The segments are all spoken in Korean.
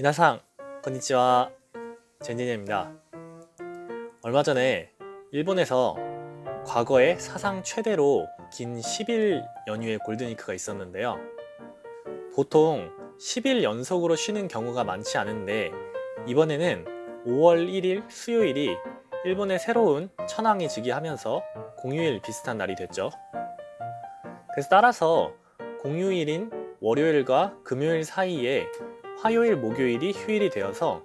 미나상 konnichiwa 젠진입니다. 얼마 전에 일본에서 과거에 사상 최대로 긴 10일 연휴의 골든위크가 있었는데요. 보통 10일 연속으로 쉬는 경우가 많지 않은데 이번에는 5월 1일 수요일이 일본의 새로운 천황이 즉위하면서 공휴일 비슷한 날이 됐죠. 그래서 따라서 공휴일인 월요일과 금요일 사이에 화요일, 목요일이 휴일이 되어서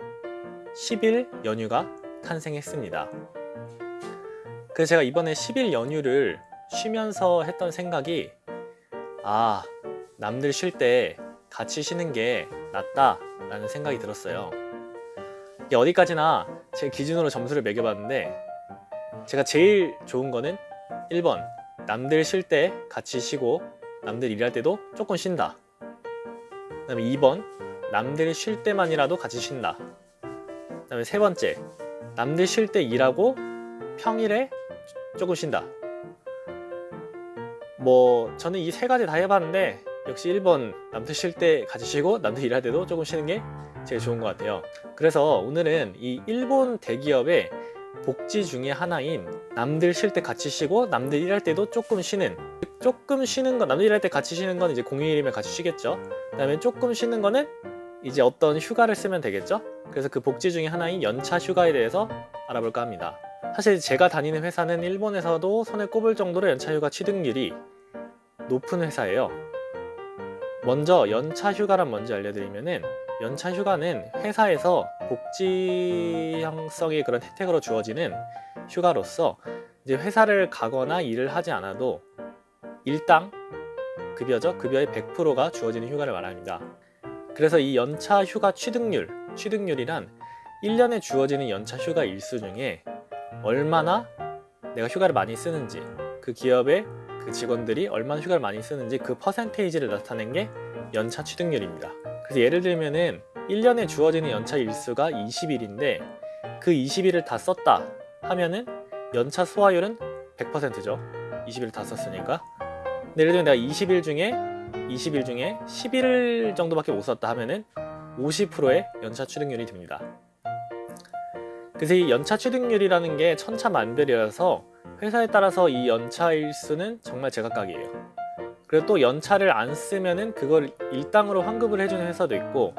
10일 연휴가 탄생했습니다. 그래서 제가 이번에 10일 연휴를 쉬면서 했던 생각이 아, 남들 쉴 때 같이 쉬는 게 낫다 라는 생각이 들었어요. 이게 어디까지나 제 기준으로 점수를 매겨봤는데 제가 제일 좋은 거는 1번 남들 쉴 때 같이 쉬고 남들 일할 때도 조금 쉰다 그 다음에 2번 남들 쉴 때만이라도 같이 쉰다. 그 다음에 세 번째 남들 쉴 때 일하고 평일에 조금 쉰다. 뭐 저는 이 세 가지 다 해봤는데 역시 1번 남들 쉴 때 같이 쉬고 남들 일할 때도 조금 쉬는 게 제일 좋은 것 같아요. 그래서 오늘은 이 일본 대기업의 복지 중에 하나인 남들 쉴 때 같이 쉬고 남들 일할 때도 조금 쉬는 조금 쉬는 건 남들 일할 때 같이 쉬는 건 이제 공휴일이면 같이 쉬겠죠. 그 다음에 조금 쉬는 거는 이제 어떤 휴가를 쓰면 되겠죠 그래서 그 복지 중에 하나인 연차 휴가에 대해서 알아볼까 합니다 사실 제가 다니는 회사는 일본에서도 손에 꼽을 정도로 연차 휴가 취득률이 높은 회사예요 먼저 연차 휴가란 뭔지 알려드리면은 연차 휴가는 회사에서 복지 형성의 그런 혜택으로 주어지는 휴가로서 이제 회사를 가거나 일을 하지 않아도 일당 급여죠. 급여의 100%가 주어지는 휴가를 말합니다. 그래서 이 연차 휴가 취득률, 취득률이란 1년에 주어지는 연차 휴가 일수 중에 얼마나 내가 휴가를 많이 쓰는지 그 기업의 그 직원들이 얼마나 휴가를 많이 쓰는지 그 퍼센테이지를 나타낸 게 연차 취득률입니다. 그래서 예를 들면은 1년에 주어지는 연차 일수가 20일인데 그 20일을 다 썼다 하면은 연차 소화율은 100%죠 20일 다 썼으니까 예를 들면 내가 20일 중에 20일 중에 11일 정도밖에 못 썼다 하면은 50%의 연차 취득률이 됩니다 그래서 이 연차 취득률이라는 게 천차만별이라서 회사에 따라서 이 연차 일수는 정말 제각각이에요 그리고 또 연차를 안 쓰면은 그걸 일당으로 환급을 해주는 회사도 있고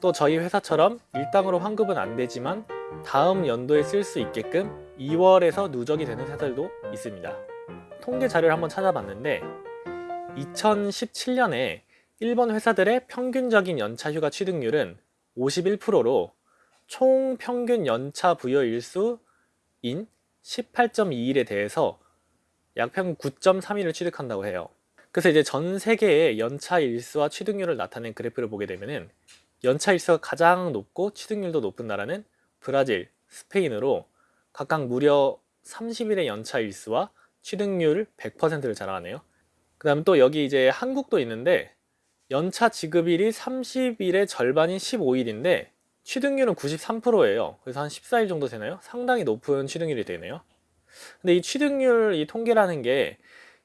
또 저희 회사처럼 일당으로 환급은 안 되지만 다음 연도에 쓸 수 있게끔 2월에서 누적이 되는 회사들도 있습니다. 통계 자료를 한번 찾아봤는데 2017년에 일본 회사들의 평균적인 연차 휴가 취득률은 51%로 총 평균 연차 부여 일수인 18.2일에 대해서 약 평균 9.3일을 취득한다고 해요. 그래서 이제 전 세계의 연차 일수와 취득률을 나타낸 그래프를 보게 되면은 연차 일수가 가장 높고 취득률도 높은 나라는 브라질, 스페인으로 각각 무려 30일의 연차 일수와 취득률 100%를 자랑하네요. 그 다음 또 여기 이제 한국도 있는데 연차 지급일이 30일의 절반인 15일인데 취득률은 93%예요. 그래서 한 14일 정도 되나요? 상당히 높은 취득률이 되네요. 근데 이 취득률 이 통계라는 게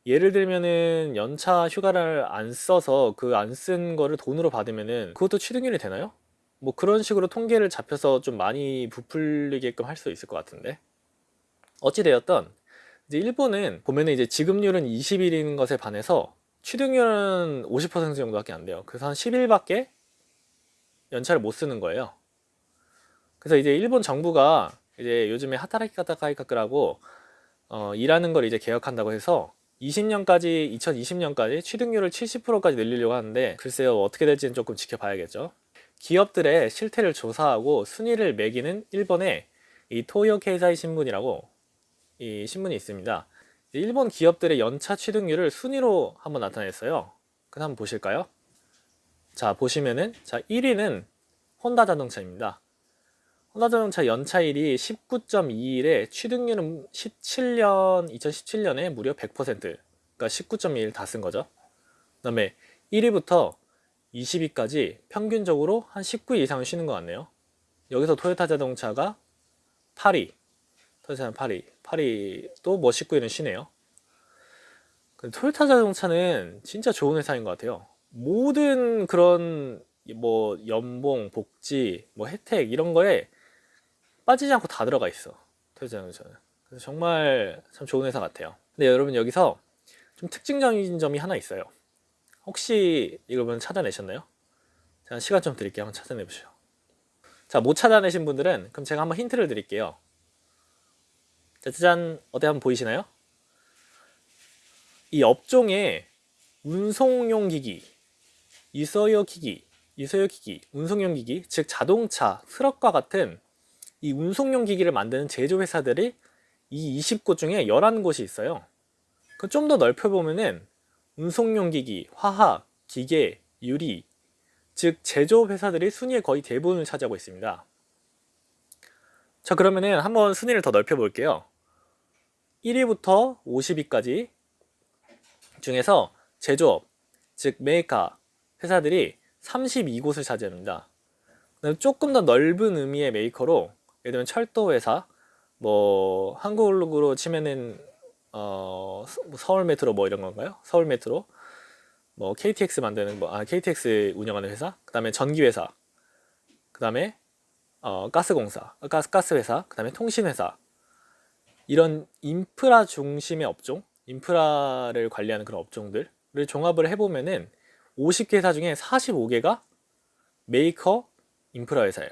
예를 들면은 연차 휴가를 안 써서 그 안 쓴 거를 돈으로 받으면은 그것도 취득률이 되나요? 뭐 그런 식으로 통계를 잡혀서 좀 많이 부풀리게끔 할 수 있을 것 같은데 어찌되었던 이제 일본은 보면은 이제 지급률은 20일인 것에 반해서 취득률은 50% 정도밖에 안 돼요. 그래서 한 10일밖에 연차를 못 쓰는 거예요. 그래서 이제 일본 정부가 이제 요즘에 하타라키 카타카이카크라고 어, 일하는 걸 이제 개혁한다고 해서 20년까지 2020년까지 취득률을 70%까지 늘리려고 하는데 글쎄요 어떻게 될지는 조금 지켜봐야겠죠. 기업들의 실태를 조사하고 순위를 매기는 일본의 이 토요 케이사이 신문이라고 이 신문이 있습니다. 일본 기업들의 연차 취득률을 순위로 한번 나타냈어요. 그럼 한번 보실까요? 자 보시면은 자 1위는 혼다 자동차입니다. 혼다 자동차 연차일이 19.2일에 취득률은 17년 2017년에 무려 100% 그러니까 19.2일 다쓴 거죠. 그 다음에 1위부터 20위까지 평균적으로 한 19일 이상을 쉬는 것 같네요. 여기서 토요타 자동차가 8위 토요타 8위 8위도 뭐 19일은 쉬네요 토요타 자동차는 진짜 좋은 회사인 것 같아요 모든 그런 뭐 연봉, 복지, 뭐 혜택 이런 거에 빠지지 않고 다 들어가 있어. 토요자동차는. 그래서 정말 참 좋은 회사 같아요. 근데 여러분 여기서 좀 특징적인 점이 하나 있어요. 혹시 여러분 찾아내셨나요? 제가 시간 좀 드릴게요. 한번 찾아내보시죠. 자, 못 찾아내신 분들은 그럼 제가 한번 힌트를 드릴게요. 자, 짜잔, 어디 한번 보이시나요? 이 업종에 운송용 기기, 이서요 기기, 이서요 기기, 운송용 기기, 즉 자동차, 트럭과 같은 이 운송용 기기를 만드는 제조 회사들이 이 20곳 중에 11곳이 있어요. 그 좀 더 넓혀보면은 운송용 기기, 화학, 기계, 유리, 즉 제조 회사들이 순위의 거의 대부분을 차지하고 있습니다. 자 그러면은 한번 순위를 더 넓혀 볼게요. 1위부터 50위까지 중에서 제조업, 즉 메이커 회사들이 32곳을 차지합니다. 조금 더 넓은 의미의 메이커로 예를 들면 철도 회사, 뭐 한국으로 치면은 어 서울 메트로 뭐 이런 건가요? 서울 메트로? 뭐 KTX 만드는 뭐아 KTX 운영하는 회사, 그다음에 전기 회사, 그다음에 어 가스 공사, 가스 가스 회사, 그다음에 통신 회사 이런 인프라 중심의 업종, 인프라를 관리하는 그런 업종들을 종합을 해보면은 50개 회사 중에 45개가 메이커 인프라 회사예요.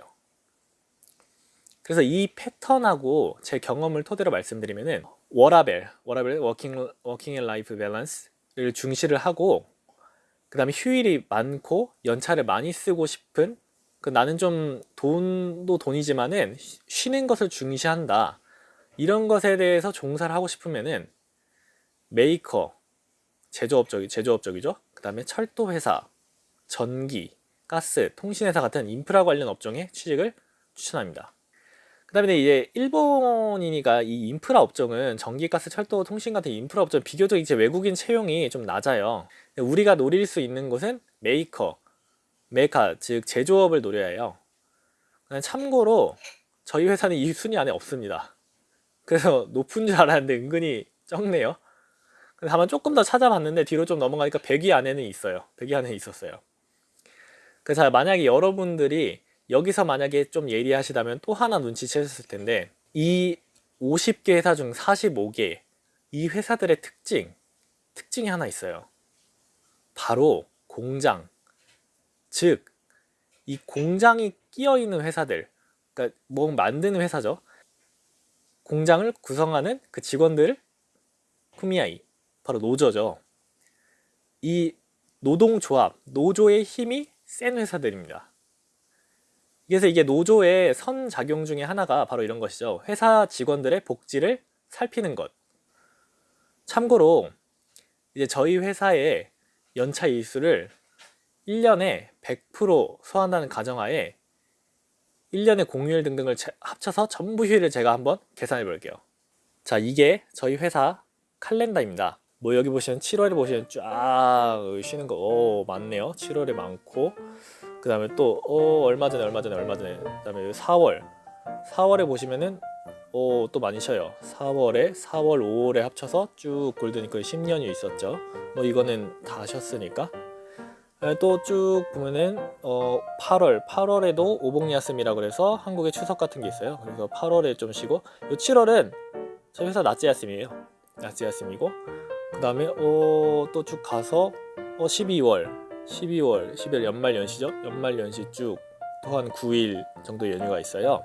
그래서 이 패턴하고 제 경험을 토대로 말씀드리면은 워라밸, 워라밸 working working and life balance를 중시를 하고 그다음에 휴일이 많고 연차를 많이 쓰고 싶은 그 나는 좀 돈도 돈이지만은 쉬는 것을 중시한다. 이런 것에 대해서 종사를 하고 싶으면은 메이커 제조업적이 제조업적이죠. 그다음에 철도 회사, 전기, 가스, 통신회사 같은 인프라 관련 업종에 취직을 추천합니다. 그 다음에 이제 일본이니까 이 인프라 업종은 전기, 가스, 철도, 통신 같은 인프라 업종 비교적 이제 외국인 채용이 좀 낮아요. 우리가 노릴 수 있는 곳은 메이커, メーカー, 즉 제조업을 노려야 해요. 참고로 저희 회사는 이 순위 안에 없습니다. 그래서 높은 줄 알았는데 은근히 적네요. 다만 조금 더 찾아봤는데 뒤로 좀 넘어가니까 100위 안에는 있어요. 100위 안에 있었어요. 그래서 만약에 여러분들이 여기서 만약에 좀 예리하시다면 또 하나 눈치채셨을 텐데 이 50개 회사 중 45개 이 회사들의 특징 특징이 하나 있어요. 바로 공장 즉 이 공장이 끼어 있는 회사들 그러니까 뭐 만드는 회사죠. 공장을 구성하는 그 직원들 쿠미아이 바로 노조죠. 이 노동조합, 노조의 힘이 센 회사들입니다. 그래서 이게 노조의 선작용 중에 하나가 바로 이런 것이죠. 회사 직원들의 복지를 살피는 것. 참고로 이제 저희 회사의 연차 일수를 1년에 100% 소화한다는 가정하에 1년의 공휴일 등등을 합쳐서 전부 휴일을 제가 한번 계산해 볼게요. 자, 이게 저희 회사 칼렌더입니다. 뭐 여기 보시면 7월에 보시면 쫙 쉬는 거. 오, 많네요. 7월에 많고. 그 다음에 또 어, 얼마 전에 얼마 전에 얼마 전에. 그 다음에 4월. 4월에 보시면은 오, 또 많이 쉬어요. 4월에 4월 5월에 합쳐서 쭉 골드니클 10년이 있었죠. 뭐 이거는 다 쉬었으니까 또 쭉 보면은 어 8월 8월에도 오복야스미라 그래서 한국의 추석 같은 게 있어요 그래서 8월에 좀 쉬고 요 7월은 저희 회사 낮제 야스미에요 낮제 야스미고 그 다음에 어, 또 쭉 가서 어 12월 12월, 12월 연말 연시죠? 연말 연시 쭉 또 한 9일 정도 연휴가 있어요.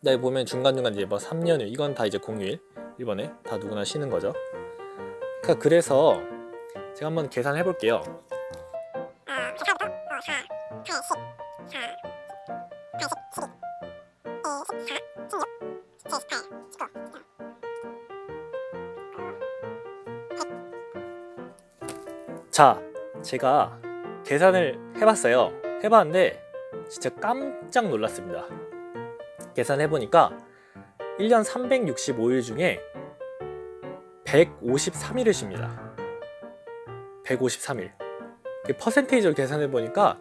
네, 보면 중간중간 이제 뭐 3연휴 이건 다 이제 공휴일 일본에 다 누구나 쉬는 거죠. 그러니까 그래서 제가 한번 계산해 볼게요. 자, 제가 계산을 해봤어요. 해봤는데 진짜 깜짝 놀랐습니다. 계산해보니까 1년 365일 중에 153일을 쉽니다. 153일. 퍼센테이지로 계산해보니까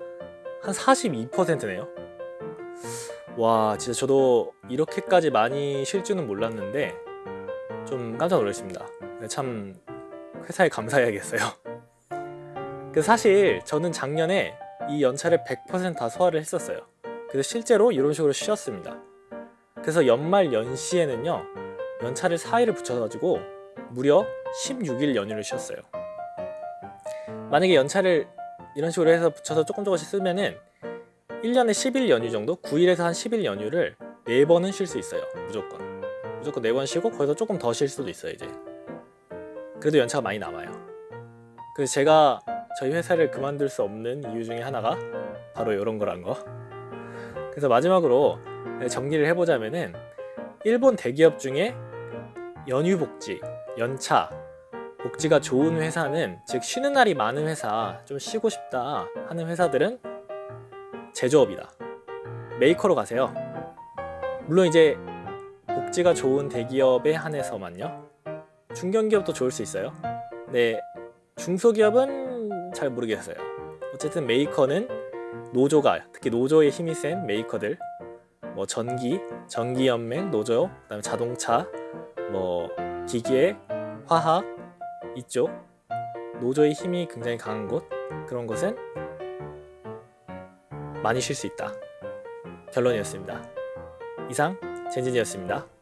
한 42%네요 와 진짜 저도 이렇게까지 많이 쉴 줄은 몰랐는데 좀 깜짝 놀랐습니다 참 회사에 감사해야겠어요 그 사실 저는 작년에 이 연차를 100%다 소화를 했었어요. 그래서 실제로 이런 식으로 쉬었습니다. 그래서 연말 연시에는요 연차를 4일을 붙여가지고 무려 16일 연휴를 쉬었어요. 만약에 연차를 이런 식으로 해서 붙여서 조금 조금씩 쓰면은 1년에 10일 연휴 정도, 9일에서 한 10일 연휴를 4번은 쉴 수 있어요. 무조건. 무조건 4번 쉬고 거기서 조금 더 쉴 수도 있어요, 이제. 그래도 연차가 많이 남아요. 그래서 제가 저희 회사를 그만둘 수 없는 이유 중에 하나가 바로 이런 거란 거. 그래서 마지막으로 정리를 해보자면은 일본 대기업 중에 연휴 복지, 연차, 복지가 좋은 회사는 즉 쉬는 날이 많은 회사, 좀 쉬고 싶다 하는 회사들은 제조업이다. 메이커로 가세요. 물론 이제 복지가 좋은 대기업에 한해서만요. 중견기업도 좋을 수 있어요. 네, 중소기업은 잘 모르겠어요. 어쨌든 메이커는 노조가 특히 노조의 힘이 센 메이커들 뭐 전기, 전기연맹, 노조, 그다음에 자동차, 뭐 기계, 화학 이쪽 노조의 힘이 굉장히 강한 곳 그런 곳은 많이 쉴 수 있다. 결론이었습니다. 이상 젠진이었습니다.